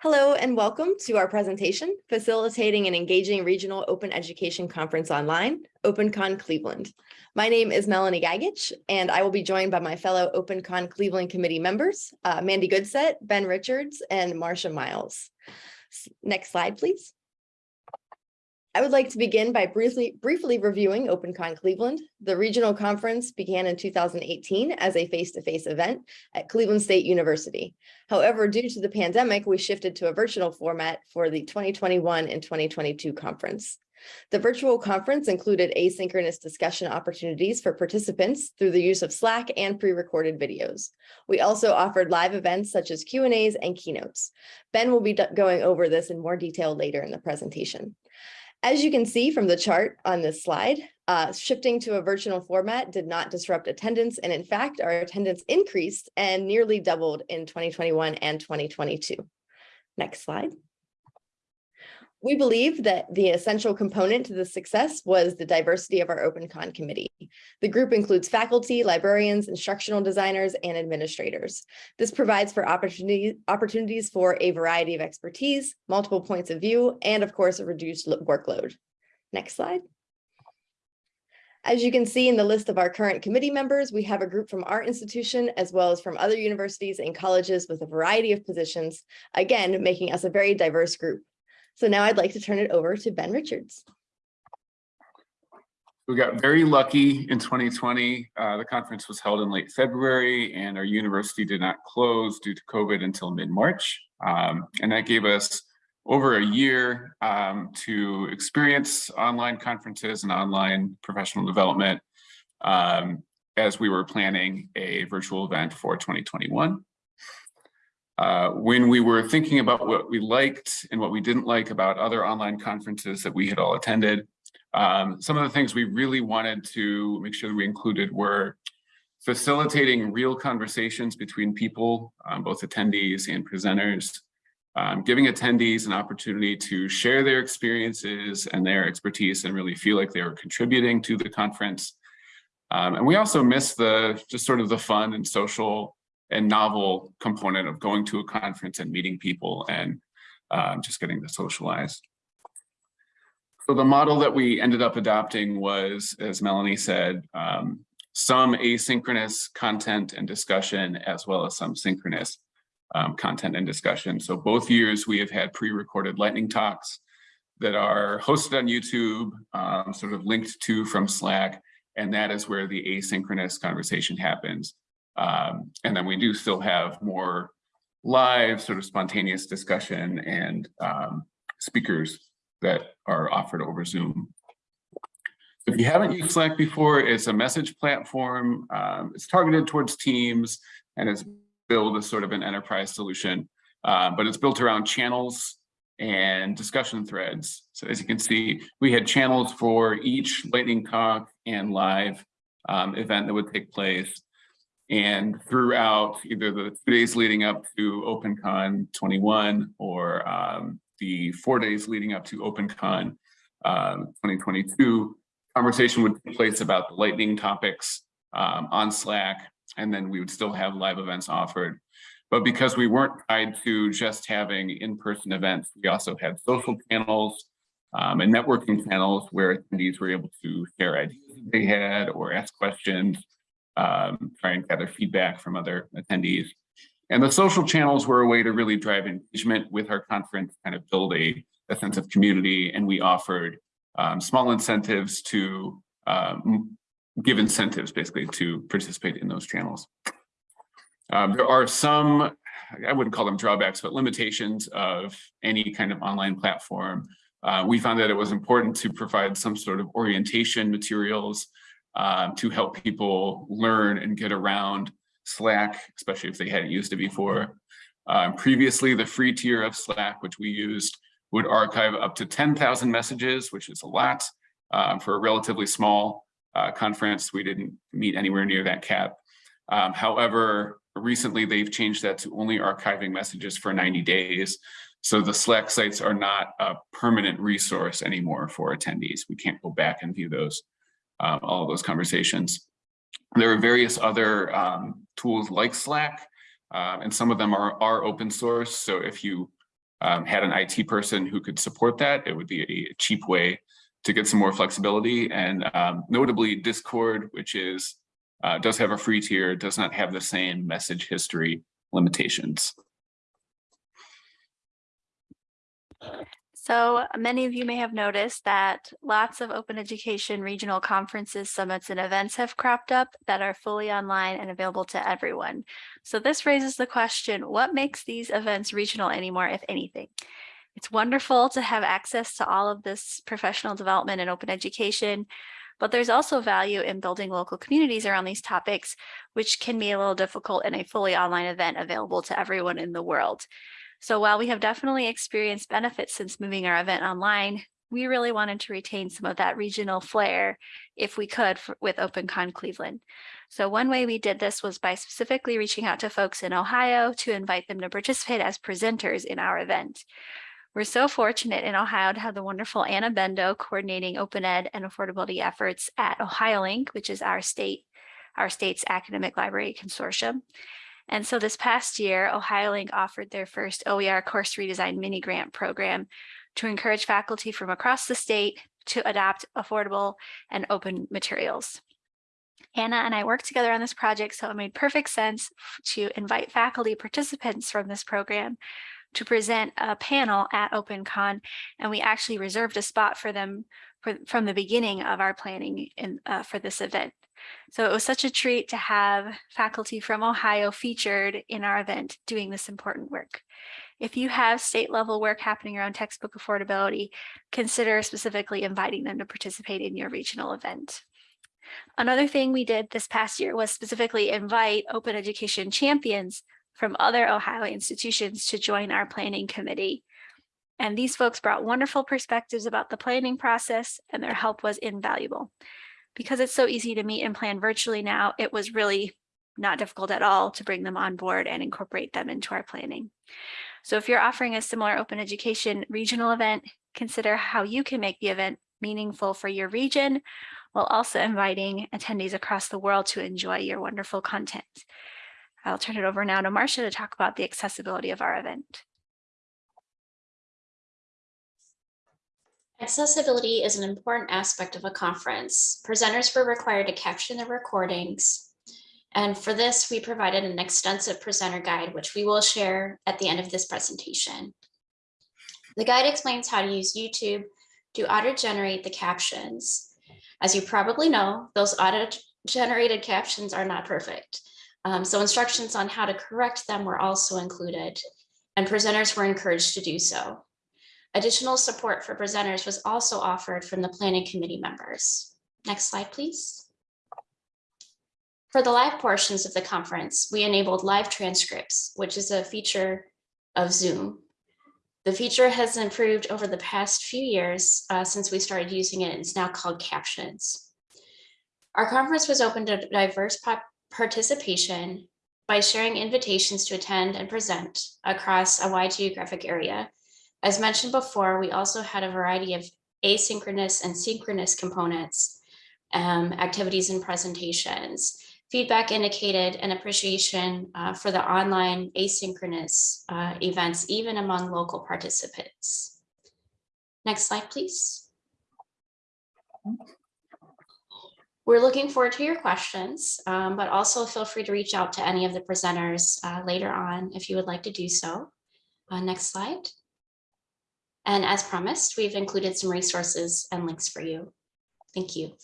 Hello and welcome to our presentation, Facilitating an Engaging Regional Open Education Conference Online, OpenCon Cleveland. My name is Melanie Gagich, and I will be joined by my fellow OpenCon Cleveland committee members, uh, Mandi Goodsett, Ben Richards, and Marcia Miles. Next slide, please. I would like to begin by briefly, briefly reviewing OpenCon Cleveland. The regional conference began in 2018 as a face-to-face -face event at Cleveland State University. However, due to the pandemic, we shifted to a virtual format for the 2021 and 2022 conference. The virtual conference included asynchronous discussion opportunities for participants through the use of Slack and pre-recorded videos. We also offered live events such as Q&As and keynotes. Ben will be going over this in more detail later in the presentation. As you can see from the chart on this slide, uh, shifting to a virtual format did not disrupt attendance. And in fact, our attendance increased and nearly doubled in 2021 and 2022. Next slide. We believe that the essential component to the success was the diversity of our OpenCon committee. The group includes faculty, librarians, instructional designers, and administrators. This provides for opportunity, opportunities for a variety of expertise, multiple points of view, and of course, a reduced workload. Next slide. As you can see in the list of our current committee members, we have a group from our institution as well as from other universities and colleges with a variety of positions, again, making us a very diverse group. So now I'd like to turn it over to Ben Richards. We got very lucky in 2020. Uh, the conference was held in late February and our university did not close due to COVID until mid-March. Um, and that gave us over a year um, to experience online conferences and online professional development um, as we were planning a virtual event for 2021. Uh, when we were thinking about what we liked and what we didn't like about other online conferences that we had all attended, um, some of the things we really wanted to make sure that we included were facilitating real conversations between people, um, both attendees and presenters, um, giving attendees an opportunity to share their experiences and their expertise and really feel like they were contributing to the conference. Um, and we also missed the just sort of the fun and social and novel component of going to a conference and meeting people and um, just getting to socialize. So the model that we ended up adopting was, as Melanie said, um, some asynchronous content and discussion, as well as some synchronous um, content and discussion. So both years we have had pre-recorded lightning talks that are hosted on YouTube, um, sort of linked to from Slack, and that is where the asynchronous conversation happens. Um, and then we do still have more live sort of spontaneous discussion and um, speakers that are offered over Zoom. If you haven't used Slack before, it's a message platform. Um, it's targeted towards teams and it's built as sort of an enterprise solution, uh, but it's built around channels and discussion threads. So as you can see, we had channels for each lightning talk and live um, event that would take place. And throughout either the days leading up to OpenCon 21 or um, the four days leading up to OpenCon um, 2022, conversation would take place about the lightning topics um, on Slack, and then we would still have live events offered. But because we weren't tied to just having in-person events, we also had social channels um, and networking channels where attendees were able to share ideas they had or ask questions um, try and gather feedback from other attendees. And the social channels were a way to really drive engagement with our conference, kind of build a, a sense of community. And we offered um, small incentives to um, give incentives basically to participate in those channels. Um, there are some, I wouldn't call them drawbacks, but limitations of any kind of online platform. Uh, we found that it was important to provide some sort of orientation materials um, to help people learn and get around Slack, especially if they hadn't used it before. Um, previously, the free tier of Slack, which we used, would archive up to 10,000 messages, which is a lot um, for a relatively small uh, conference. We didn't meet anywhere near that cap. Um, however, recently they've changed that to only archiving messages for 90 days. So the Slack sites are not a permanent resource anymore for attendees. We can't go back and view those um, all those conversations. There are various other um, tools like Slack, uh, and some of them are, are open source. So if you um, had an IT person who could support that, it would be a cheap way to get some more flexibility. And um, notably Discord, which is uh, does have a free tier, does not have the same message history limitations. So many of you may have noticed that lots of open education regional conferences, summits, and events have cropped up that are fully online and available to everyone. So this raises the question, what makes these events regional anymore, if anything? It's wonderful to have access to all of this professional development and open education, but there's also value in building local communities around these topics, which can be a little difficult in a fully online event available to everyone in the world. So while we have definitely experienced benefits since moving our event online, we really wanted to retain some of that regional flair if we could for, with OpenCon Cleveland. So one way we did this was by specifically reaching out to folks in Ohio to invite them to participate as presenters in our event. We're so fortunate in Ohio to have the wonderful Anna Bendo coordinating open ed and affordability efforts at OhioLink, which is our state, our state's academic library consortium. And so this past year, OhioLink offered their first OER course redesign mini grant program to encourage faculty from across the state to adopt affordable and open materials. Anna and I worked together on this project, so it made perfect sense to invite faculty participants from this program to present a panel at OpenCon, and we actually reserved a spot for them for, from the beginning of our planning in, uh, for this event. So it was such a treat to have faculty from Ohio featured in our event doing this important work. If you have state level work happening around textbook affordability, consider specifically inviting them to participate in your regional event. Another thing we did this past year was specifically invite open education champions from other Ohio institutions to join our planning committee. And these folks brought wonderful perspectives about the planning process and their help was invaluable because it's so easy to meet and plan virtually now, it was really not difficult at all to bring them on board and incorporate them into our planning. So if you're offering a similar open education regional event, consider how you can make the event meaningful for your region while also inviting attendees across the world to enjoy your wonderful content. I'll turn it over now to Marcia to talk about the accessibility of our event. Accessibility is an important aspect of a conference. Presenters were required to caption their recordings. And for this, we provided an extensive presenter guide, which we will share at the end of this presentation. The guide explains how to use YouTube to auto-generate the captions. As you probably know, those auto-generated captions are not perfect. Um, so instructions on how to correct them were also included, and presenters were encouraged to do so. Additional support for presenters was also offered from the planning committee members. Next slide, please. For the live portions of the conference, we enabled live transcripts, which is a feature of Zoom. The feature has improved over the past few years uh, since we started using it. And it's now called captions. Our conference was open to diverse participation by sharing invitations to attend and present across a wide geographic area as mentioned before, we also had a variety of asynchronous and synchronous components, um, activities and presentations. Feedback indicated an appreciation uh, for the online asynchronous uh, events, even among local participants. Next slide, please. We're looking forward to your questions, um, but also feel free to reach out to any of the presenters uh, later on if you would like to do so. Uh, next slide. And as promised, we've included some resources and links for you. Thank you.